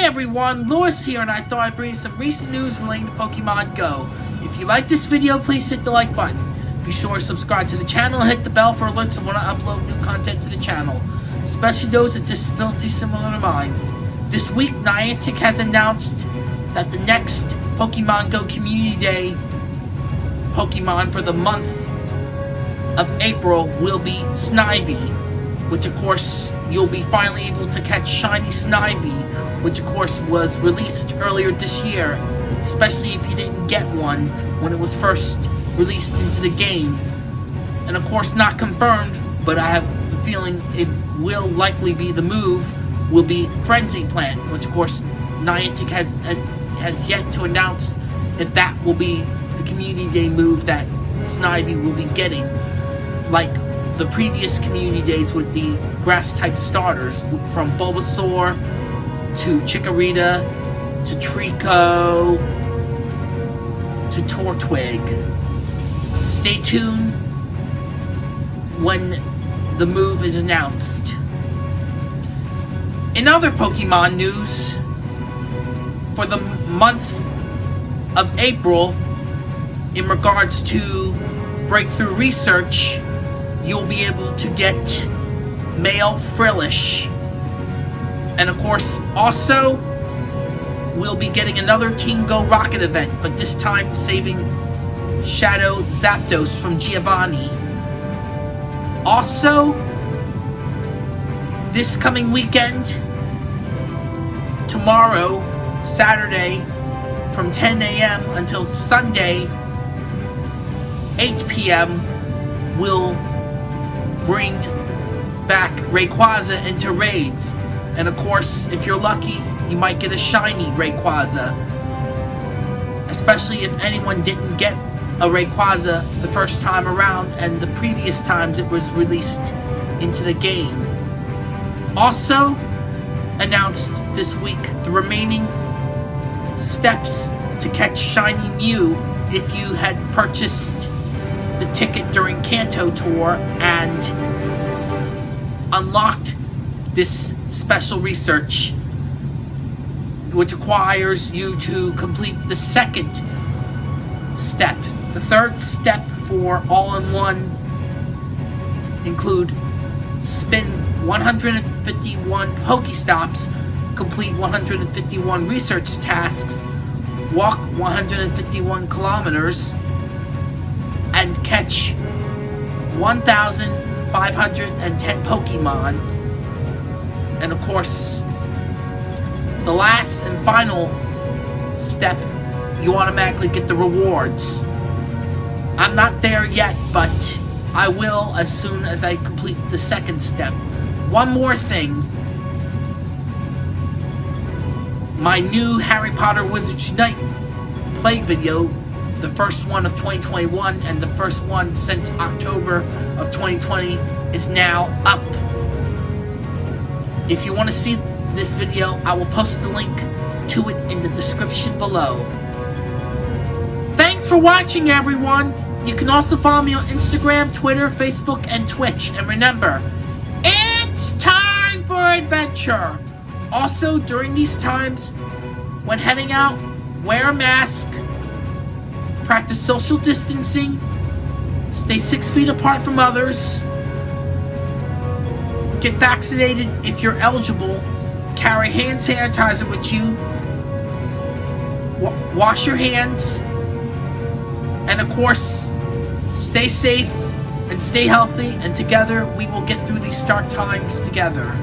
Hi everyone, Lewis here and I thought I'd bring you some recent news relating to Pokemon Go. If you like this video, please hit the like button. Be sure to subscribe to the channel and hit the bell for alerts when I upload new content to the channel, especially those with disabilities similar to mine. This week, Niantic has announced that the next Pokemon Go Community Day Pokemon for the month of April will be Snivy, which of course you'll be finally able to catch Shiny Snivy, which of course was released earlier this year, especially if you didn't get one when it was first released into the game. And of course not confirmed, but I have a feeling it will likely be the move, will be Frenzy Plant, which of course Niantic has, uh, has yet to announce if that will be the Community Day move that Snivy will be getting, like the previous Community Days with the Grass-type starters, from Bulbasaur to Chikorita to Treecko to Turtwig. Stay tuned when the move is announced. In other Pokemon news, for the month of April, in regards to breakthrough research, you'll be able to get male Frillish. And of course, also, we'll be getting another Team Go Rocket event, but this time saving Shadow Zapdos from Giovanni. Also, this coming weekend, tomorrow, Saturday, from 10 a.m. until Sunday, 8 p.m., will bring back Rayquaza into raids. And of course, if you're lucky, you might get a shiny Rayquaza. Especially if anyone didn't get a Rayquaza the first time around and the previous times it was released into the game. Also, announced this week the remaining steps to catch Shiny Mew if you had purchased the ticket during Kanto Tour and unlocked this special research which requires you to complete the second step. The third step for all-in-one include spin 151 Pokestops, complete 151 research tasks, walk 151 kilometers, and catch 1,510 Pokemon. And of course, the last and final step, you automatically get the rewards. I'm not there yet, but I will as soon as I complete the second step. One more thing. My new Harry Potter Wizards Unite play video, the first one of 2021 and the first one since October of 2020, is now up. If you want to see this video, I will post the link to it in the description below. Thanks for watching, everyone! You can also follow me on Instagram, Twitter, Facebook, and Twitch. And remember, it's time for adventure! Also, during these times, when heading out, wear a mask, practice social distancing, stay six feet apart from others, get vaccinated if you're eligible, carry hand sanitizer with you, wash your hands, and of course, stay safe and stay healthy, and together we will get through these dark times together.